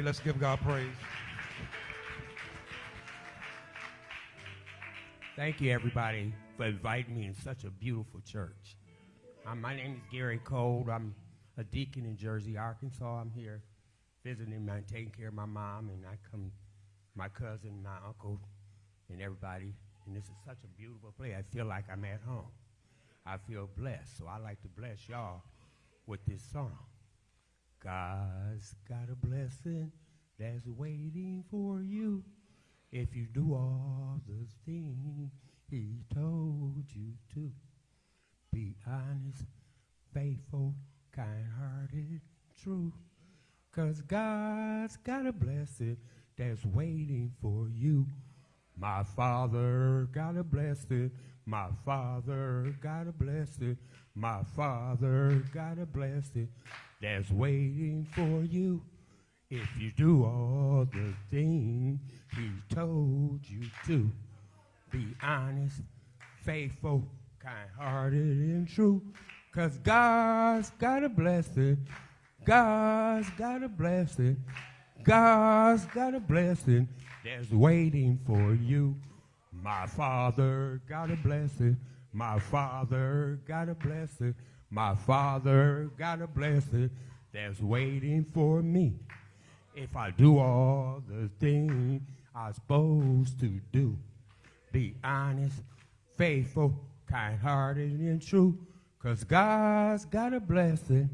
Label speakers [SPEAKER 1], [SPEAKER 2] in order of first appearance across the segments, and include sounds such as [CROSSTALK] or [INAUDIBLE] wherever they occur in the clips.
[SPEAKER 1] Let's give God praise.
[SPEAKER 2] Thank you, everybody, for inviting me in such a beautiful church. Um, my name is Gary Cole. I'm a deacon in Jersey, Arkansas. I'm here visiting and taking care of my mom, and I come, my cousin, my uncle, and everybody. And this is such a beautiful place. I feel like I'm at home. I feel blessed, so I like to bless y'all with this song. God's got a blessing that's waiting for you if you do all the things he told you to. Be honest, faithful, kind-hearted, true. Cause God's got a blessing that's waiting for you. My father got a blessing. My father got a blessing. My father got a blessing that's waiting for you. If you do all the things he told you to, be honest, faithful, kind-hearted, and true. Cause God's got a blessing. God's got a blessing. God's got a blessing that's waiting for you. My father got a blessing. My father got a blessing. My father got a blessing that's waiting for me. If I do all the things I'm supposed to do, be honest, faithful, kind-hearted, and true, because God's got a blessing.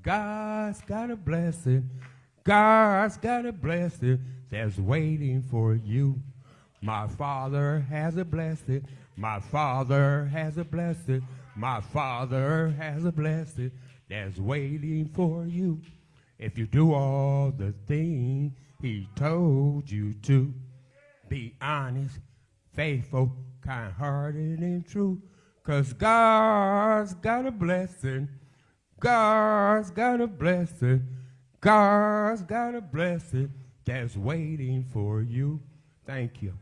[SPEAKER 2] God's got a blessing. God's got a blessing that's waiting for you. My father has a blessing. My father has a blessing. My father has a blessing that's waiting for you. If you do all the things he told you to, be honest, faithful, kind-hearted, and true. Cause God's got a blessing. God's got a blessing. God's got a blessing that's waiting for you. Thank you.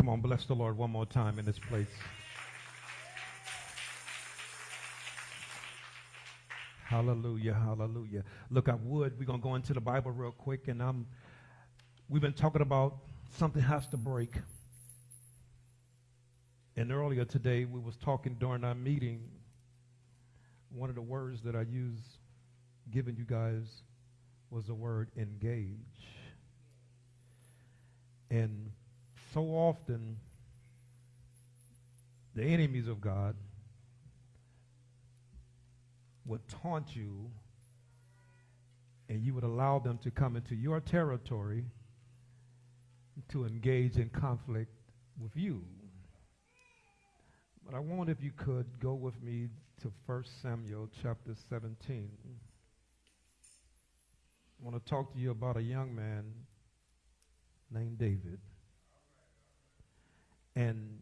[SPEAKER 1] Come on, bless the Lord one more time in this place. Hallelujah, hallelujah. Look, I would, we're going to go into the Bible real quick, and I'm, we've been talking about something has to break. And earlier today, we was talking during our meeting, one of the words that I use giving you guys was the word engage. And so often, the enemies of God would taunt you and you would allow them to come into your territory to engage in conflict with you. But I want, if you could, go with me to 1 Samuel chapter 17. I want to talk to you about a young man named David. And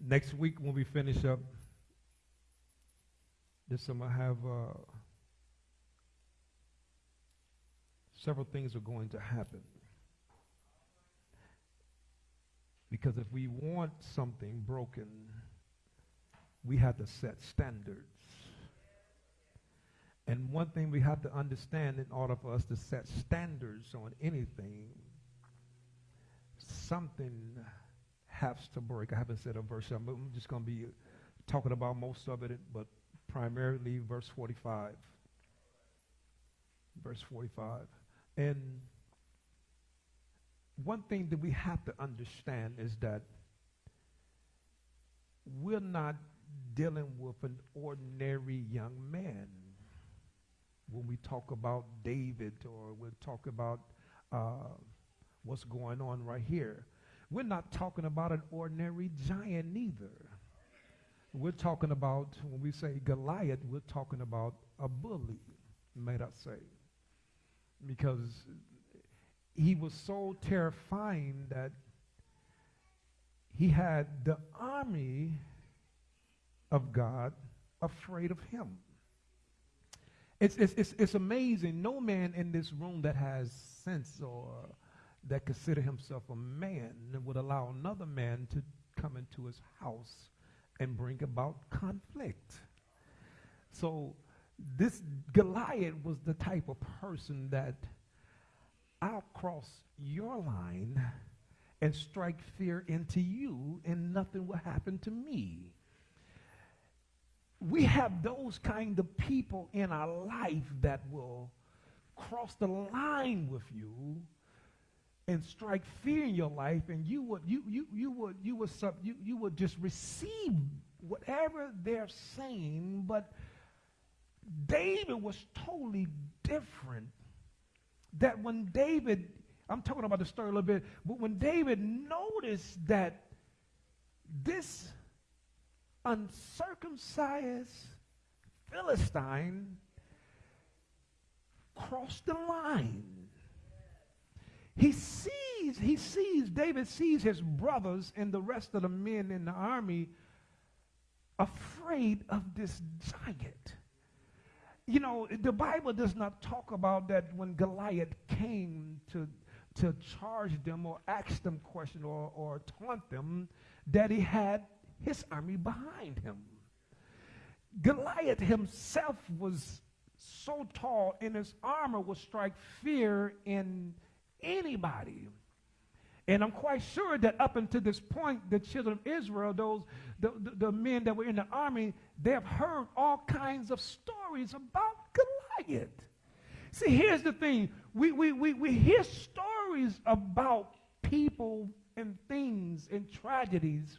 [SPEAKER 1] next week, when we finish up this, summer to have uh, several things are going to happen. Because if we want something broken, we have to set standards. And one thing we have to understand in order for us to set standards on anything, something has to break. I haven't said a verse. I'm just going to be talking about most of it, but primarily verse 45. Verse 45. And one thing that we have to understand is that we're not dealing with an ordinary young man when we talk about David or we talk about uh, what's going on right here. We're not talking about an ordinary giant neither. We're talking about, when we say Goliath, we're talking about a bully, may I say. Because he was so terrifying that he had the army of God afraid of him. It's, it's, it's, it's amazing. No man in this room that has sense or that consider himself a man would allow another man to come into his house and bring about conflict. So this Goliath was the type of person that I'll cross your line and strike fear into you and nothing will happen to me. We have those kind of people in our life that will cross the line with you and strike fear in your life and you would you you you would you would sub, you, you would just receive whatever they're saying but David was totally different. That when David I'm talking about the story a little bit but when David noticed that this uncircumcised Philistine crossed the line he sees, he sees, David sees his brothers and the rest of the men in the army afraid of this giant. You know, the Bible does not talk about that when Goliath came to, to charge them or ask them questions or, or taunt them, that he had his army behind him. Goliath himself was so tall, and his armor would strike fear in anybody. And I'm quite sure that up until this point, the children of Israel, those the, the, the, men that were in the army, they have heard all kinds of stories about Goliath. See, here's the thing. We, we, we, we hear stories about people and things and tragedies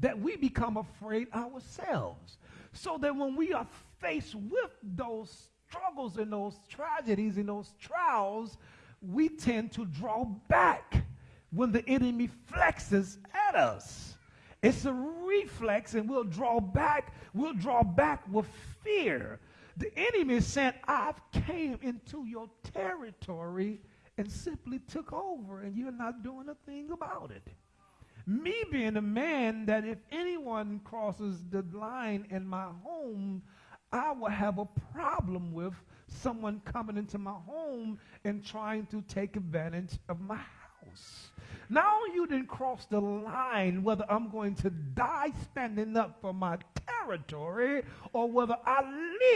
[SPEAKER 1] that we become afraid ourselves. So that when we are faced with those struggles and those tragedies and those trials, we tend to draw back when the enemy flexes at us. It's a reflex, and we'll draw back. We'll draw back with fear. The enemy saying, I've came into your territory and simply took over, and you're not doing a thing about it. Me being a man that if anyone crosses the line in my home, I will have a problem with someone coming into my home and trying to take advantage of my house. Now you didn't cross the line whether I'm going to die standing up for my territory or whether I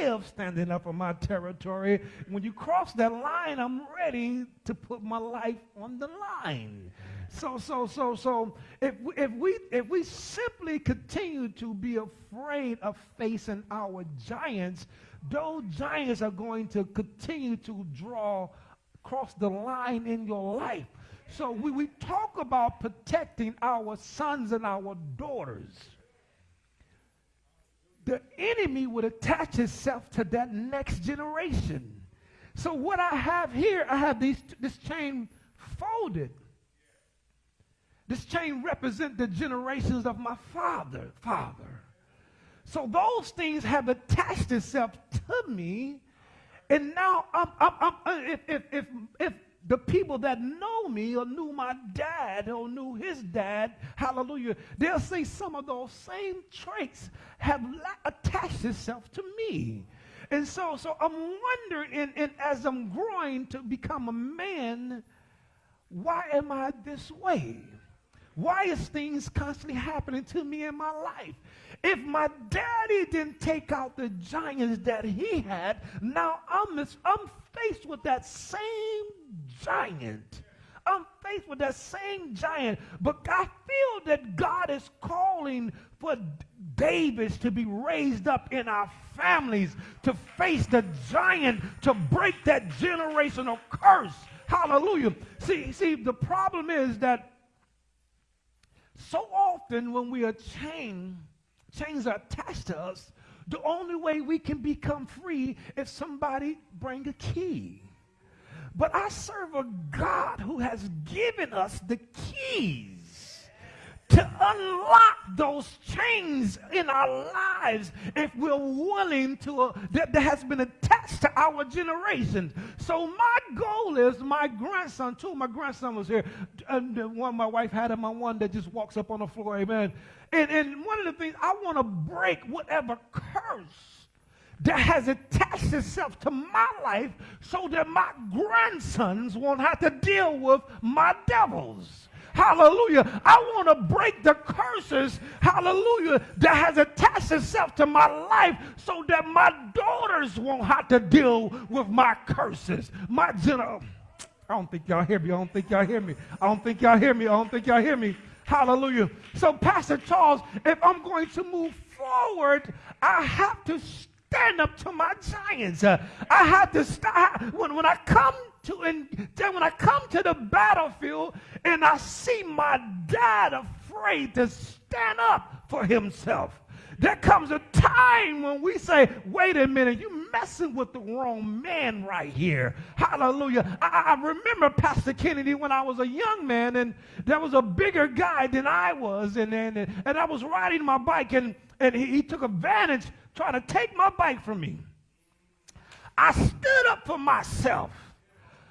[SPEAKER 1] live standing up for my territory. When you cross that line, I'm ready to put my life on the line. So, so, so, so, if if we, if we simply continue to be afraid of facing our giants, those giants are going to continue to draw across the line in your life. So we, we talk about protecting our sons and our daughters. The enemy would attach itself to that next generation. So what I have here, I have these, this chain folded. This chain represents the generations of my father, father. So those things have attached itself to me. And now, I'm, I'm, I'm, uh, if, if, if, if the people that know me or knew my dad or knew his dad, hallelujah, they'll say some of those same traits have attached itself to me. And so, so I'm wondering, and, and as I'm growing to become a man, why am I this way? Why is things constantly happening to me in my life? If my daddy didn't take out the giants that he had, now I'm, I'm faced with that same giant. I'm faced with that same giant. But I feel that God is calling for Davids to be raised up in our families to face the giant, to break that generational curse. Hallelujah. See, see, the problem is that so often when we are chained, chains are attached to us, the only way we can become free is somebody bring a key. But I serve a God who has given us the keys to unlock those chains in our lives if we're willing to, uh, that, that has been attached to our generation. So my goal is my grandson, too. My grandson was here. And the one my wife had him, my one that just walks up on the floor, amen. And, and one of the things, I want to break whatever curse that has attached itself to my life so that my grandsons won't have to deal with my devils. Hallelujah. I want to break the curses, hallelujah, that has attached itself to my life so that my daughters won't have to deal with my curses. My general. I don't think y'all hear me. I don't think y'all hear me. I don't think y'all hear me. I don't think y'all hear me. Hallelujah. So, Pastor Charles, if I'm going to move forward, I have to stand up to my giants. Uh, I have to start when, when I come to and when I come to the battlefield and I see my dad afraid to stand up for himself. There comes a time when we say, wait a minute, you messing with the wrong man right here. Hallelujah. I, I, remember Pastor Kennedy when I was a young man, and there was a bigger guy than I was, and, and, and I was riding my bike, and, and he, he took advantage trying to take my bike from me. I stood up for myself.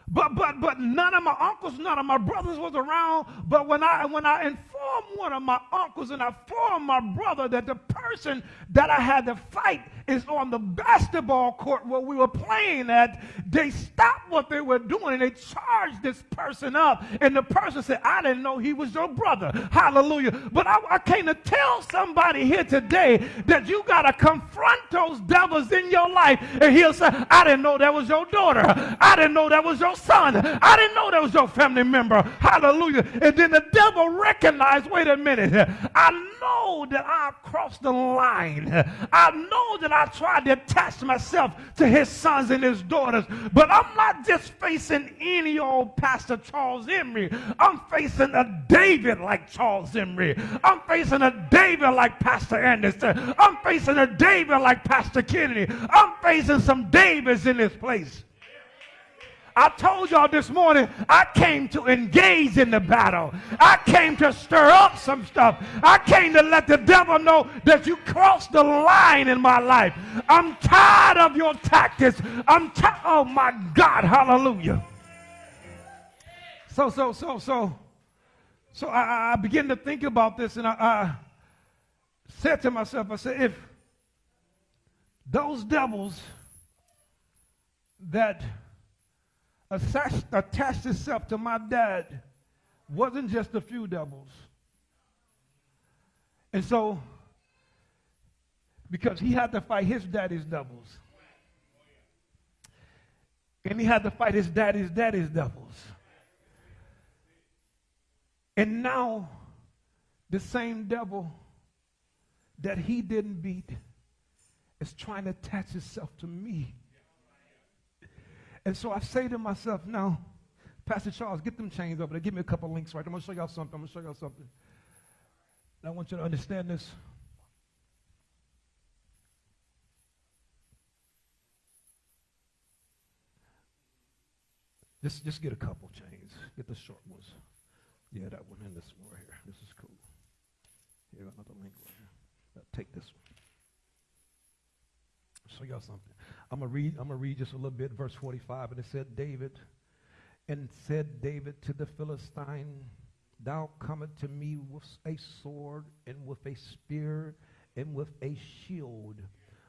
[SPEAKER 1] But but but none of my uncles, none of my brothers was around. But when I when I informed one of my uncles and I informed my brother that the person that I had to fight is on the basketball court where we were playing at, they stopped what they were doing and they charged this person up. And the person said, I didn't know he was your brother. Hallelujah. But I, I came to tell somebody here today that you got to confront those devils in your life. And he'll say, I didn't know that was your daughter. I didn't know that was your son. I didn't know that was your family member. Hallelujah. And then the devil recognized, wait a minute, I know that I crossed the line. I know that I tried to attach myself to his sons and his daughters. But I'm not just facing any old Pastor Charles Emery. I'm facing a David like Charles Emery. I'm facing a David like Pastor Anderson. I'm facing a David like Pastor Kennedy. I'm facing some Davids in this place. I told y'all this morning, I came to engage in the battle. I came to stir up some stuff. I came to let the devil know that you crossed the line in my life. I'm tired of your tactics. I'm tired. Oh my God, hallelujah. So, so, so, so, so I, I began to think about this and I, I said to myself, I said, if those devils that attached, attached itself to my dad wasn't just a few devils. And so, because he had to fight his daddy's devils. And he had to fight his daddy's daddy's devils. And now, the same devil that he didn't beat is trying to attach itself to me. And so I say to myself, now, Pastor Charles, get them chains over there. Give me a couple links right. I'm going to show y'all something. I'm going to show y'all something. And I want you to understand this. Just, just get a couple chains. Get the short ones. Yeah, that one and this one right here. This is cool. Here, another link right here. Take this one. I'll show y'all something. I'm gonna read. I'm gonna read just a little bit, verse 45, and it said, David, and said David to the Philistine, Thou comest to me with a sword and with a spear and with a shield,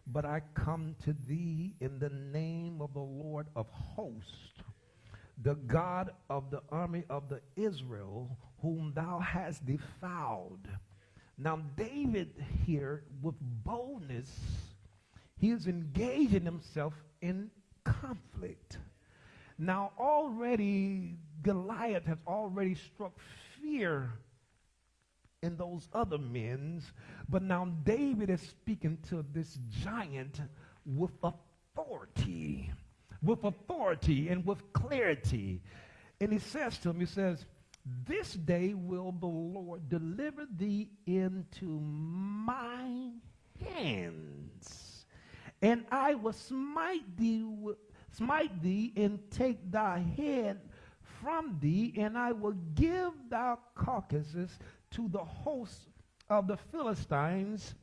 [SPEAKER 1] but I come to thee in the name of the Lord of hosts, the God of the army of the Israel, whom thou hast defiled. Now David here, with boldness he is engaging himself in conflict. Now, already, Goliath has already struck fear in those other men, but now David is speaking to this giant with authority, with authority and with clarity. And he says to him, he says, This day will the Lord deliver thee into my hands and I will smite thee, smite thee and take thy head from thee, and I will give thy carcasses to the hosts of the Philistines,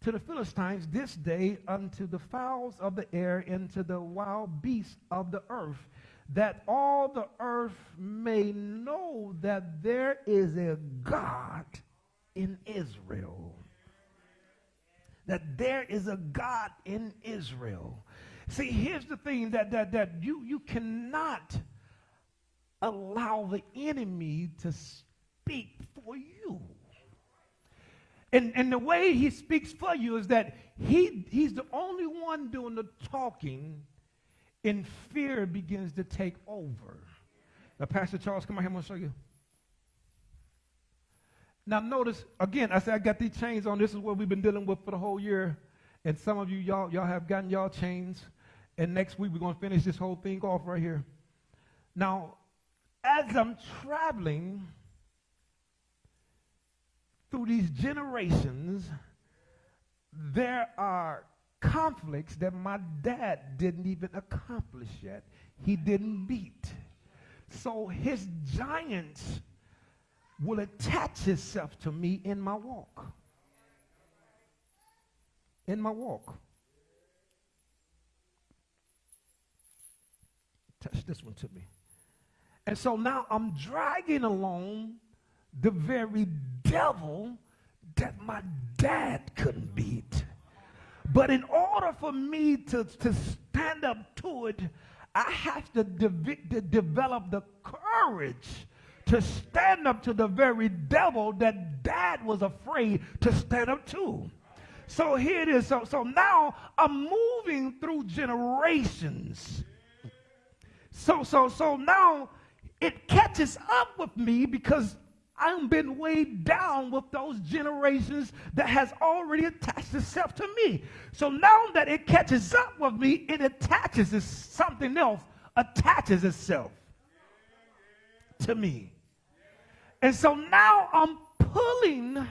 [SPEAKER 1] to the Philistines this day unto the fowls of the air and to the wild beasts of the earth, that all the earth may know that there is a God in Israel. That there is a God in Israel. See, here's the thing that, that, that you, you cannot allow the enemy to speak for you. And, and the way he speaks for you is that he, he's the only one doing the talking, and fear begins to take over. Now, Pastor Charles, come on here, I'm going to show you. Now, notice, again, I said I got these chains on. This is what we've been dealing with for the whole year. And some of you, y'all, y'all have gotten y'all chains. And next week, we're going to finish this whole thing off right here. Now, as I'm traveling, through these generations, there are conflicts that my dad didn't even accomplish yet. He didn't beat. So his giants will attach itself to me in my walk. In my walk. Touch this one to me. And so now I'm dragging along the very devil that my dad couldn't beat. But in order for me to, to stand up to it, I have to, de- to develop the courage to stand up to the very devil that dad was afraid to stand up to. So here it is. So, so now I'm moving through generations. So, so, so now it catches up with me because I've been weighed down with those generations that has already attached itself to me. So now that it catches up with me, it attaches it, something else attaches itself to me. And so now I'm pulling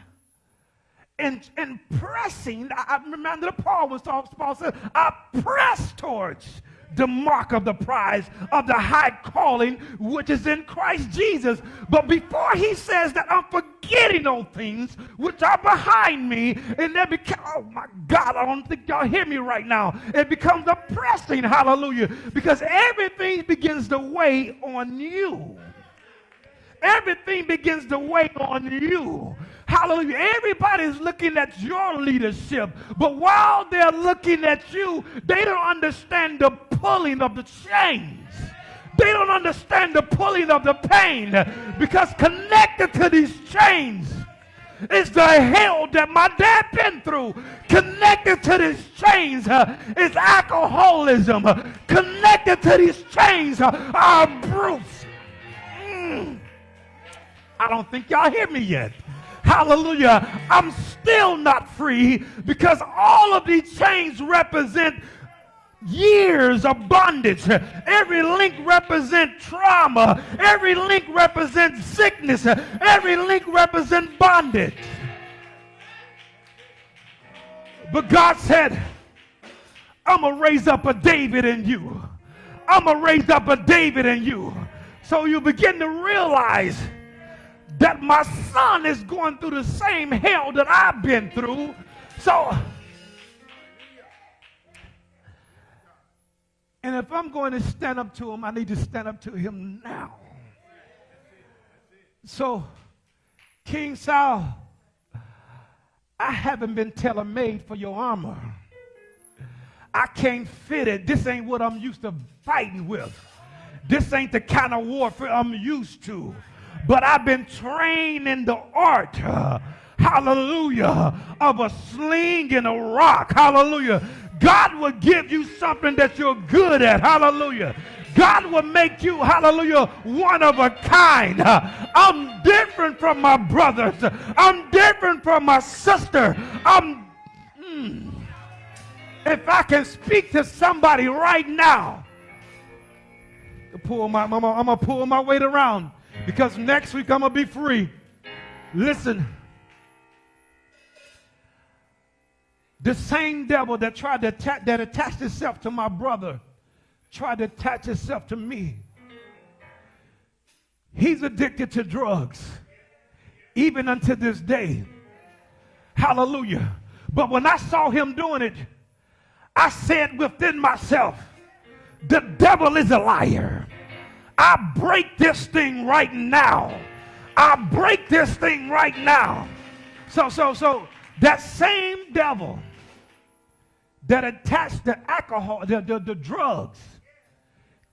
[SPEAKER 1] and, and pressing. I, remember that Paul was talking, Paul said, I press towards the mark of the prize of the high calling which is in Christ Jesus. But before he says that I'm forgetting those things which are behind me, and they become, oh my God, I don't think y'all hear me right now. It becomes a pressing, hallelujah, because everything begins to weigh on you. Everything begins to weigh on you. Hallelujah. Everybody's looking at your leadership, but while they're looking at you, they don't understand the pulling of the chains. They don't understand the pulling of the pain because connected to these chains is the hell that my dad been through. Connected to these chains uh, is alcoholism. Connected to these chains uh, are Bruce. Mm. I don't think y'all hear me yet. Hallelujah. I'm still not free because all of these chains represent years of bondage. Every link represents trauma. Every link represents sickness. Every link represents bondage. But God said, I'm going to raise up a David in you. I'm going to raise up a David in you. So you begin to realize that my son is going through the same hell that I've been through. So, and if I'm going to stand up to him, I need to stand up to him now. So, King Saul, I haven't been tailor made for your armor. I can't fit it. This ain't what I'm used to fighting with. This ain't the kind of warfare I'm used to but I've been trained in the art, uh, hallelujah, of a sling and a rock, hallelujah. God will give you something that you're good at, hallelujah. God will make you, hallelujah, one of a kind. I'm different from my brothers. I'm different from my sister. I'm, mm, if I can speak to somebody right now, pull my, I'm, I'm gonna pull my weight around because next week I'm going to be free. Listen. The same devil that tried to attack, that attached itself to my brother tried to attach itself to me. He's addicted to drugs, even unto this day. Hallelujah. But when I saw him doing it, I said within myself, the devil is a liar. I break this thing right now. I break this thing right now. So, so, so that same devil that attached the alcohol, the, the, the drugs,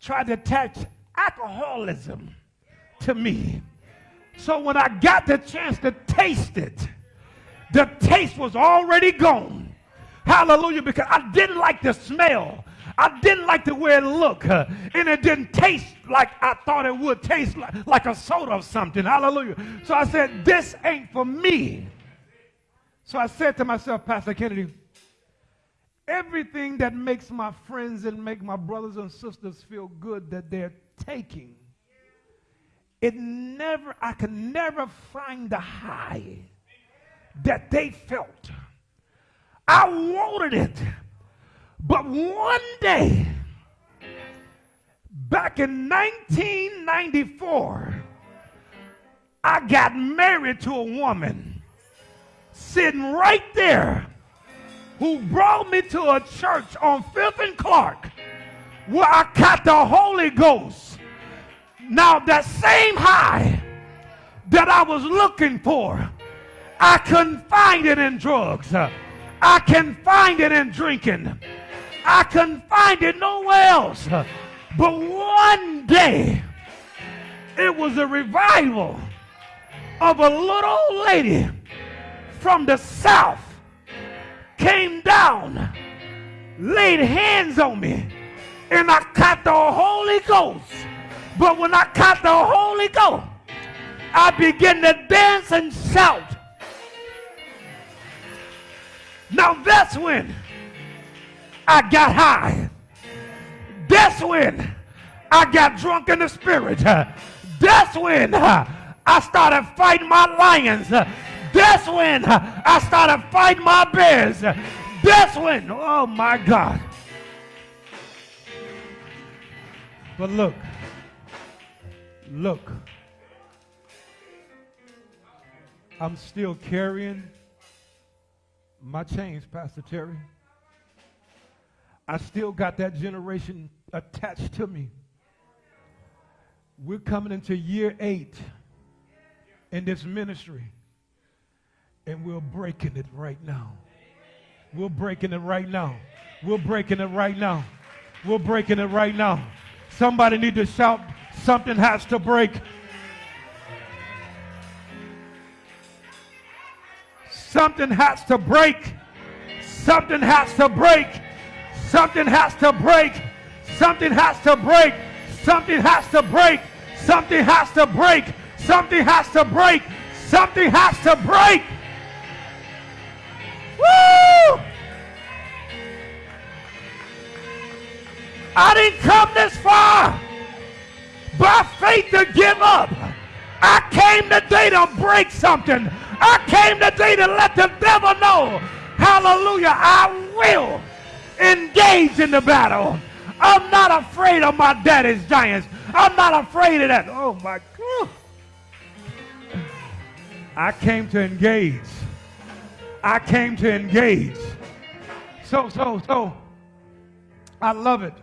[SPEAKER 1] tried to attach alcoholism to me. So when I got the chance to taste it, the taste was already gone. Hallelujah, because I didn't like the smell. I didn't like the way it looked, and it didn't taste like I thought it would taste like, like a soda or something. Hallelujah. So I said, This ain't for me. So I said to myself, Pastor Kennedy, everything that makes my friends and make my brothers and sisters feel good that they're taking it never, I could never find the high that they felt. I wanted it. But one day, back in 1994, I got married to a woman sitting right there who brought me to a church on 5th and Clark where I got the Holy Ghost now, that same high that I was looking for, I couldn't find it in drugs. I can find it in drinking. I couldn't find it nowhere else. But one day, it was a revival of a little lady from the south came down, laid hands on me, and I caught the Holy Ghost. But when I caught the Holy Ghost, I began to dance and shout. Now that's when I got high. That's when I got drunk in the spirit. That's when I started fighting my lions. That's when I started fighting my bears. That's when, oh my God. But look, Look, I'm still carrying my chains, Pastor Terry. I still got that generation attached to me. We're coming into year eight in this ministry, and we're breaking it right now. We're breaking it right now. We're breaking it right now. We're breaking it right now. Somebody need to shout Something has to break. Something has to break. Something has to break. Something has to break. Something has to break. Something has to break. Something has to break. Something has to break. Something has to break. Woo! I didn't come this far by faith to give up. I came today to break something. I came today to let the devil know, hallelujah, I will engage in the battle. I'm not afraid of my daddy's giants. I'm not afraid of that. Oh my God. I came to engage. I came to engage. So, so, so, I love it.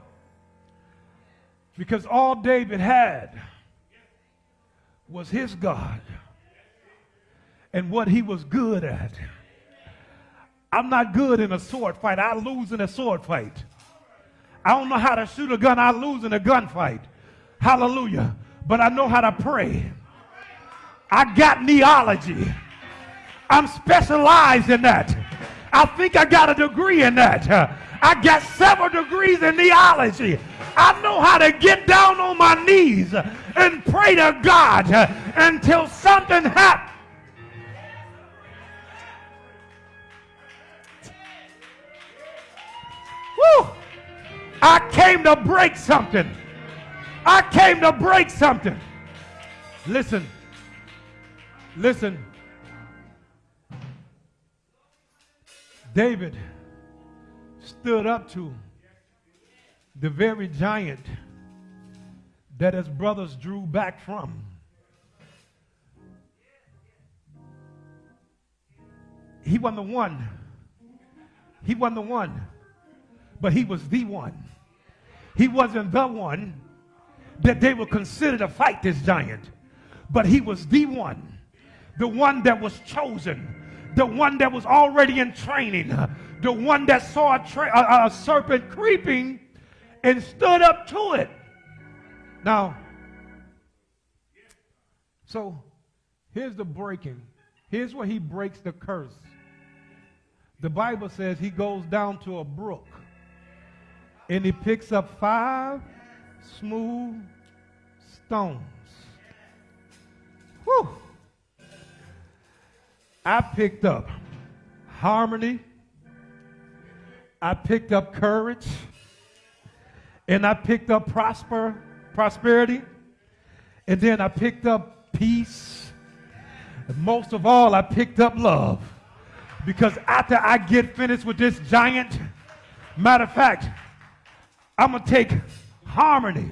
[SPEAKER 1] Because all David had was his God and what he was good at. I'm not good in a sword fight. I lose in a sword fight. I don't know how to shoot a gun. I lose in a gunfight. Hallelujah. But I know how to pray. I got kneeology. I'm specialized in that. I think I got a degree in that. I got several degrees in kneeology. I know how to get down on my knees and pray to God until something happens. Woo! I came to break something. I came to break something. Listen. Listen. David stood up to the very giant that his brothers drew back from. He won the one. He won the one. But he was the one. He wasn't the one that they would consider to fight this giant, but he was the one, the one that was chosen, the one that was already in training, the one that saw a, a, a serpent creeping and stood up to it. Now, so here's the breaking. Here's where he breaks the curse. The Bible says he goes down to a brook and he picks up five smooth stones. Whew. I picked up harmony. I picked up courage. And I picked up prosper, prosperity. And then I picked up peace. And most of all, I picked up love. Because after I get finished with this giant, matter of fact, I'm going to take harmony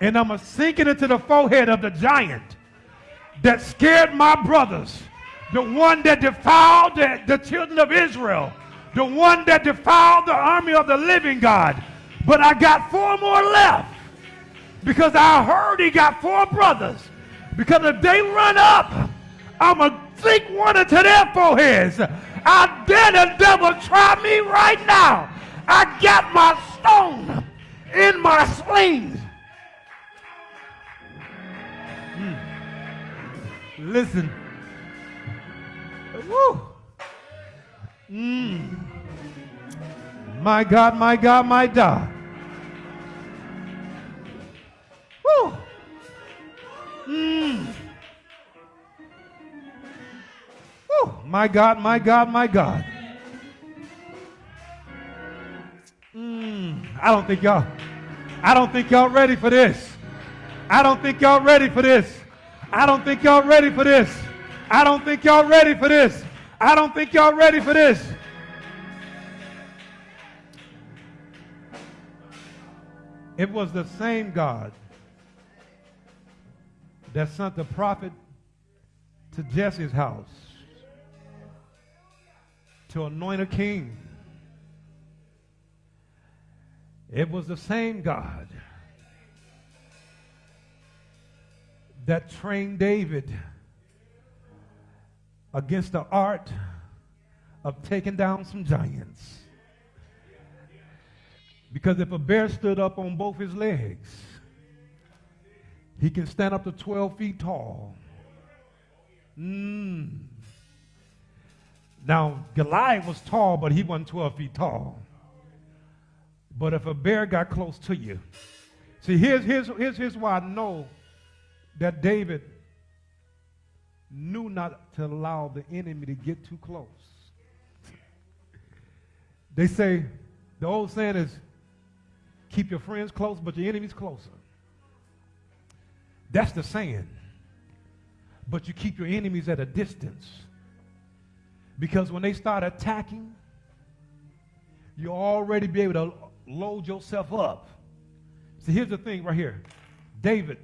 [SPEAKER 1] and I'm going to sink it into the forehead of the giant that scared my brothers, the one that defiled the, the children of Israel, the one that defiled the army of the living God. But I got four more left because I heard he got four brothers. Because if they run up, I'm going to sink one into their foreheads. I dare the devil try me right now. I got my stone in my sling. Mm. Listen. Woo. Mm. My God, my God, my God. Woo. Mm. Woo. My God, my God, my God. I don't think y'all, I don't think y'all ready for this. I don't think y'all ready for this. I don't think y'all ready for this. I don't think y'all ready for this. I don't think y'all ready for this. It was the same God that sent the prophet to Jesse's house to anoint a king. It was the same God that trained David against the art of taking down some giants. Because if a bear stood up on both his legs, he can stand up to 12 feet tall. Mm. Now, Goliath was tall, but he wasn't 12 feet tall. But if a bear got close to you, see, here's, here's, here's, here's why I know that David knew not to allow the enemy to get too close. They say, the old saying is, keep your friends close, but your enemies closer. That's the saying. But you keep your enemies at a distance. Because when they start attacking, you'll already be able to load yourself up. See, here's the thing right here. David,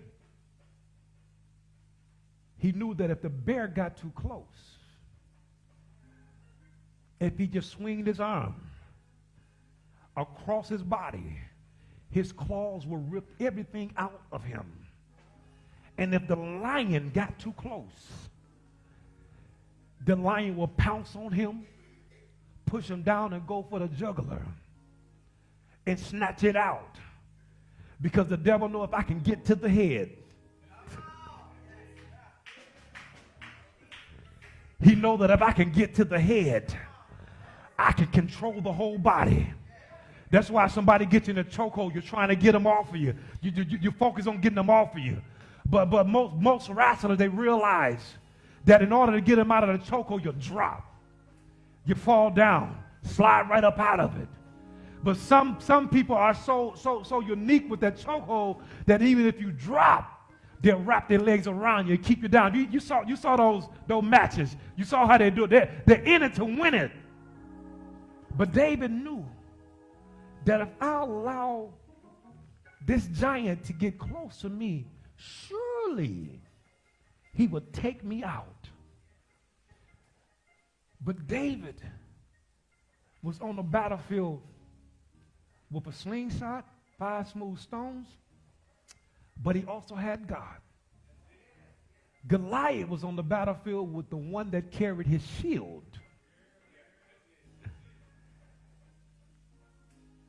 [SPEAKER 1] he knew that if the bear got too close, if he just swinged his arm across his body, his claws will rip everything out of him. And if the lion got too close, the lion will pounce on him, push him down, and go for the jugular and snatch it out. Because the devil know if I can get to the head, he know that if I can get to the head, I can control the whole body. That's why somebody gets in a chokehold, you're trying to get them off of you. You, you. you focus on getting them off of you. But, but most, most wrestlers, they realize that in order to get them out of the chokehold, you drop. You fall down, slide right up out of it. But some, some people are so, so, so unique with that chokehold that even if you drop, they'll wrap their legs around you and keep you down. You, you, saw, you saw those, those matches. You saw how they do it. They're, they're in it to win it. But David knew that if I allow this giant to get close to me, surely he would take me out. But David was on the battlefield with a slingshot, five smooth stones, but he also had God. Goliath was on the battlefield with the one that carried his shield.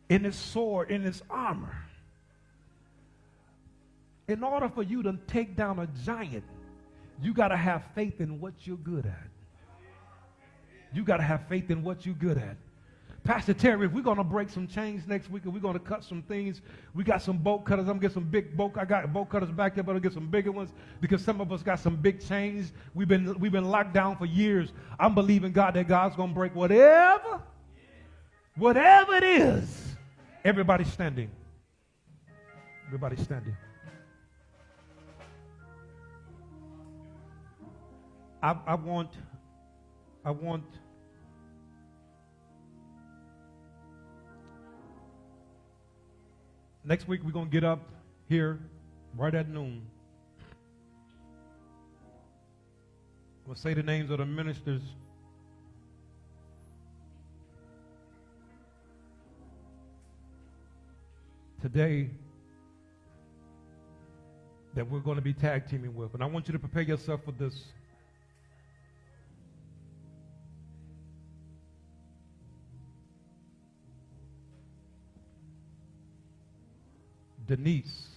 [SPEAKER 1] In his sword, in his armor. In order for you to take down a giant, you got to have faith in what you're good at. You got to have faith in what you're good at. Pastor Terry, if we're going to break some chains next week and we're going to cut some things, we got some bolt cutters. I'm going to get some big bolt. I got bolt cutters back there, but I'll get some bigger ones because some of us got some big chains. We've been, we've been locked down for years. I'm believing God that God's going to break whatever, whatever it is. Everybody standing. Everybody standing. I, I want, I want Next week, we're going to get up here right at noon. We'll say the names of the ministers. Today, that we're going to be tag teaming with. And I want you to prepare yourself for this. Denise,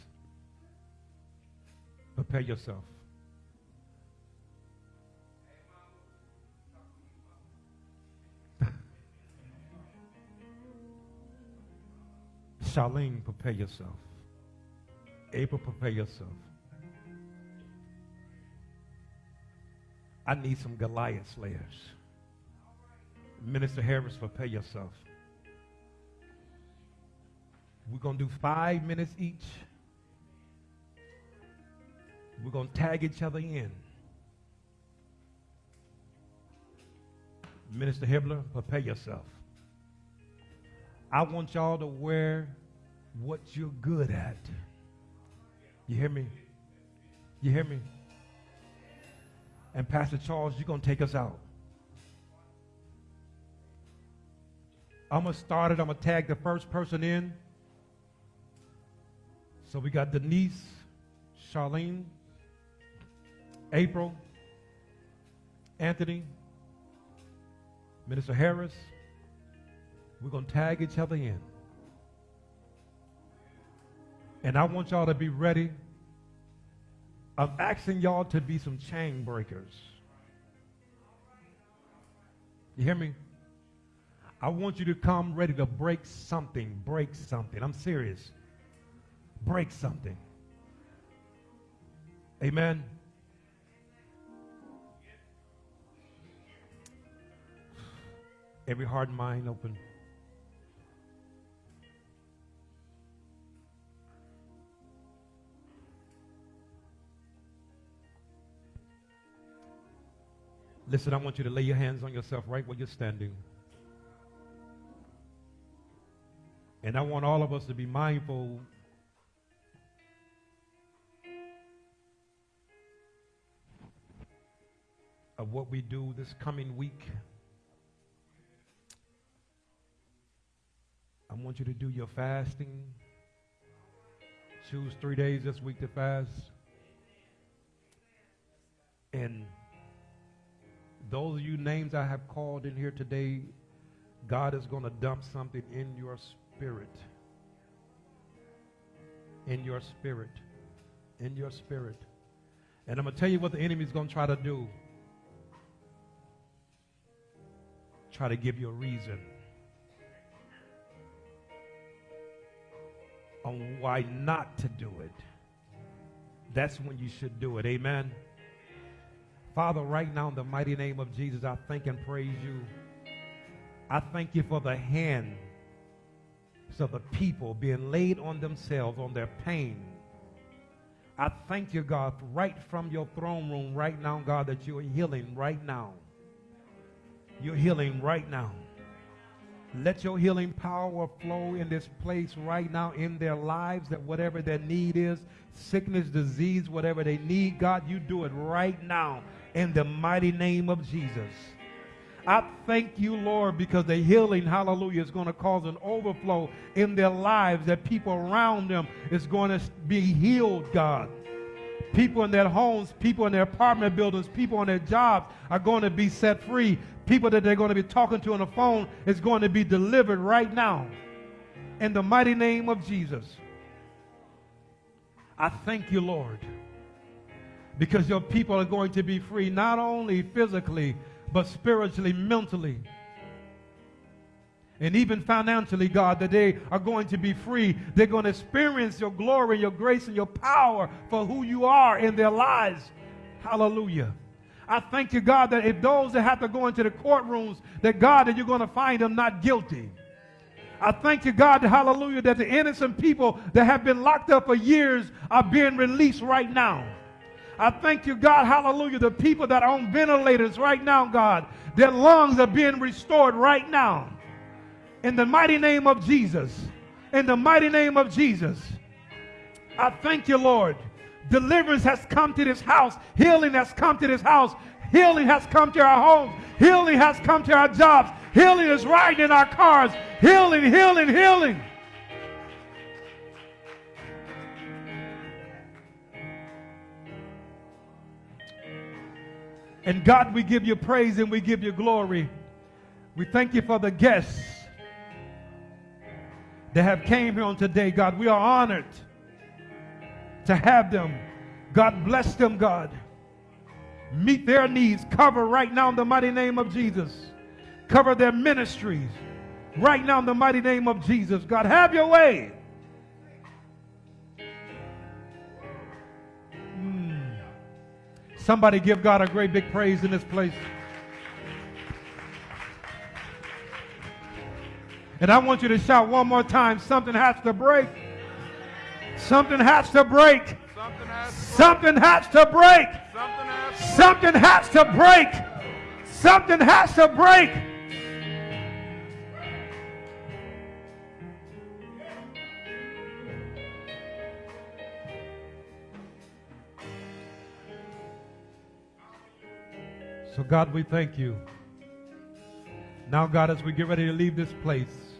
[SPEAKER 1] prepare yourself. [LAUGHS] Charlene, prepare yourself. April, prepare yourself. I need some Goliath slayers. Minister Harris, prepare yourself. We're going to do five minutes each. We're going to tag each other in. Minister Hibbler, prepare yourself. I want y'all to wear what you're good at. You hear me? You hear me? And Pastor Charles, you're going to take us out. I'm going to start it. I'm going to tag the first person in. So we got Denise, Charlene, April, Anthony, Minister Harris. We're going to tag each other in. And I want y'all to be ready. I'm asking y'all to be some chain breakers. You hear me? I want you to come ready to break something, break something. I'm serious break something. Amen. Every heart and mind open. Listen, I want you to lay your hands on yourself right where you're standing. And I want all of us to be mindful of what we do this coming week. I want you to do your fasting. Choose three days this week to fast. And those of you names I have called in here today, God is going to dump something in your spirit. In your spirit. In your spirit. And I'm going to tell you what the enemy is going to try to do. Try to give you a reason on why not to do it, that's when you should do it. Amen. Father, right now in the mighty name of Jesus, I thank and praise you. I thank you for the hand of the people being laid on themselves, on their pain. I thank you, God, right from your throne room right now, God, that you are healing right now. You're healing right now. Let your healing power flow in this place right now in their lives, that whatever their need is, sickness, disease, whatever they need, God, you do it right now in the mighty name of Jesus. I thank you, Lord, because the healing, hallelujah, is going to cause an overflow in their lives, that people around them is going to be healed, God. People in their homes, people in their apartment buildings, people on their jobs are going to be set free. People that they're going to be talking to on the phone is going to be delivered right now. In the mighty name of Jesus. I thank you, Lord, because your people are going to be free, not only physically, but spiritually, mentally, and even financially, God, that they are going to be free. They're going to experience your glory, your grace, and your power for who you are in their lives. Hallelujah. I thank you, God, that if those that have to go into the courtrooms, that God, that you're going to find them not guilty. I thank you, God, hallelujah, that the innocent people that have been locked up for years are being released right now. I thank you, God, hallelujah, the people that are on ventilators right now, God, their lungs are being restored right now. In the mighty name of Jesus. In the mighty name of Jesus. I thank you, Lord. Deliverance has come to this house. Healing has come to this house. Healing has come to our homes. Healing has come to our jobs. Healing is riding in our cars. Healing, healing, healing. And God, we give you praise and we give you glory. We thank you for the guests that have came here on today, God. We are honored to have them. God bless them, God. Meet their needs. Cover right now in the mighty name of Jesus. Cover their ministries right now in the mighty name of Jesus. God, have your way. Mm. Somebody give God a great big praise in this place. And I want you to shout one more time something has to break. Something has to break. Something has to break. Something has to break. Something has to break. So, God, we thank you. Now, God, as we get ready to leave this place,